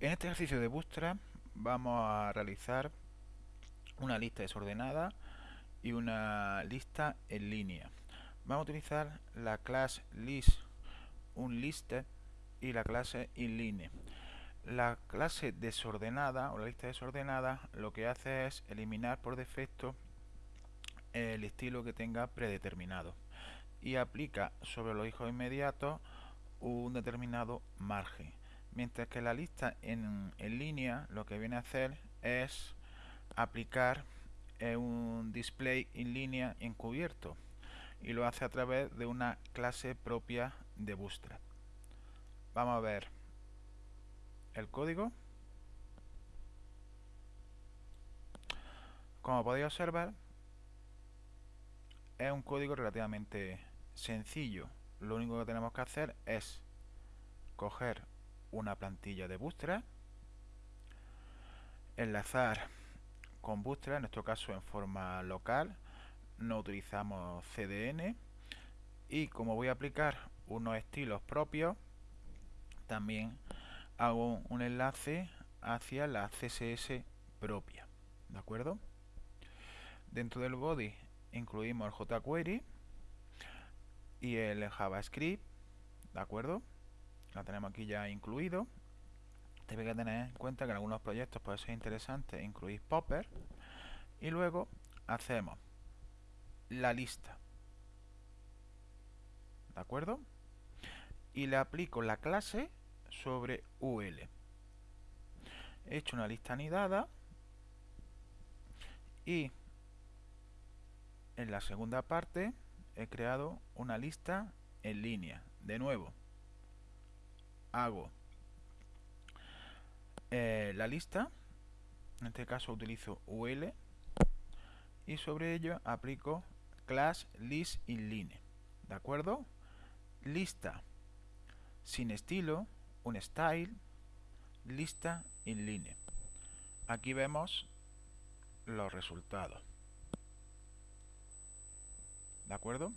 En este ejercicio de Bootstrap vamos a realizar una lista desordenada y una lista en línea. Vamos a utilizar la clase list unlisted y la clase inline. La clase desordenada o la lista desordenada lo que hace es eliminar por defecto el estilo que tenga predeterminado y aplica sobre los hijos inmediatos un determinado margen mientras que la lista en, línea lo que viene a hacer es aplicar eh, un display en línea encubierto y lo hace a través de una clase propia de Bootstrap. Vamos a ver el código. Como podéis observar, es un código relativamente sencillo. Lo único que tenemos que hacer es coger una plantilla de Bootstrap, enlazar con Bootstrap, en nuestro caso en forma local, no utilizamos CDN y como voy a aplicar unos estilos propios, también hago un enlace hacia la CSS propia, ¿de acuerdo? Dentro del body incluimos el jQuery y el JavaScript, ¿de acuerdo? Lo tenemos aquí ya incluido. Tenéis que tener en cuenta que en algunos proyectos puede ser interesante incluir popper y luego hacemos la lista. ¿de acuerdo? y le aplico la clase sobre UL he hecho una lista anidada y en la segunda parte he creado una lista en línea. De nuevo hago eh, la lista, en este caso utilizo UL y sobre ello aplico class list inline, ¿de acuerdo? Lista sin estilo, un style, lista inline. Aquí vemos los resultados. ¿De acuerdo?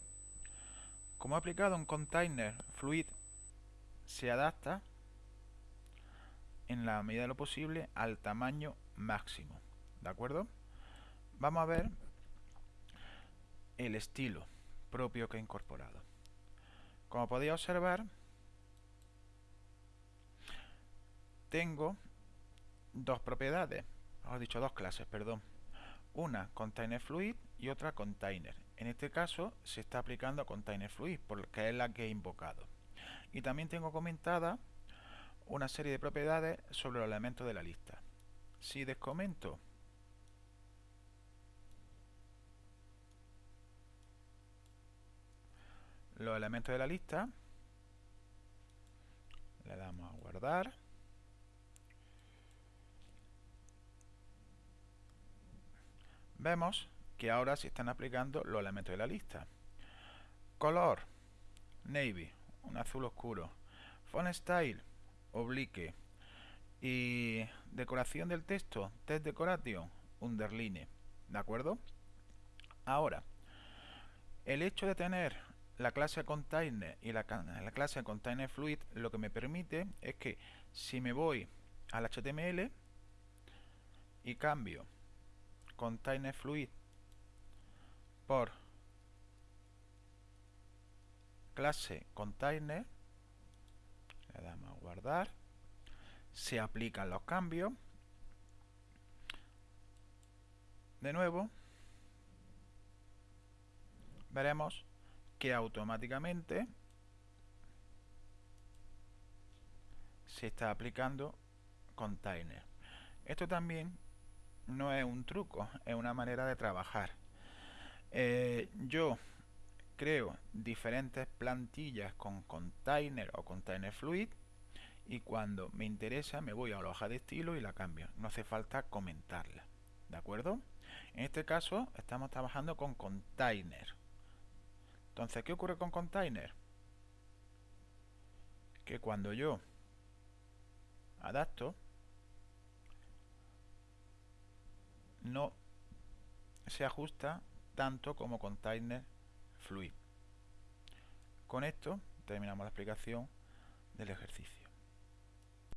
Como he aplicado un container fluid se adapta en la medida de lo posible al tamaño máximo. ¿De acuerdo? Vamos a ver el estilo propio que he incorporado. Como podéis observar, tengo dos propiedades, os dicho dos clases, perdón. Una container fluid y otra container. En este caso se está aplicando a container fluid porque es la que he invocado. Y también tengo comentada una serie de propiedades sobre los elementos de la lista. Si descomento los elementos de la lista, le damos a guardar. Vemos que ahora se están aplicando los elementos de la lista. Color, navy, un azul oscuro. Font style, oblique. Y decoración del texto, text decoration, underline. ¿De acuerdo? Ahora, el hecho de tener la clase container y la, la, clase container fluid lo que me permite es que si me voy al HTML y cambio container fluid por clase container, le damos a guardar, se aplican los cambios, de nuevo, veremos que automáticamente se está aplicando container. Esto también no es un truco, es una manera de trabajar. Eh, yo creo diferentes plantillas con container o container fluid y cuando me interesa me voy a la hoja de estilo y la cambio. No hace falta comentarla. ¿De acuerdo? En este caso estamos trabajando con container. Entonces, ¿qué ocurre con container? Que cuando yo adapto, no se ajusta tanto como container Con esto terminamos la explicación del ejercicio.